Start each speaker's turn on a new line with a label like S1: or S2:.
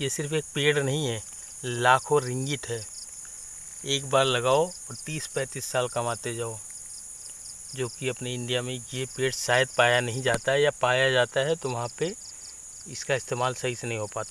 S1: ये सिर्फ़ एक पेड़ नहीं है, लाखों रिंगिट है। एक बार लगाओ और तीस पैंतीस साल कमाते जाओ। जो कि अपने इंडिया में ये पेड़ शायद पाया नहीं जाता है या पाया जाता है तो वहाँ पे इसका इस्तेमाल सही से नहीं हो पाता।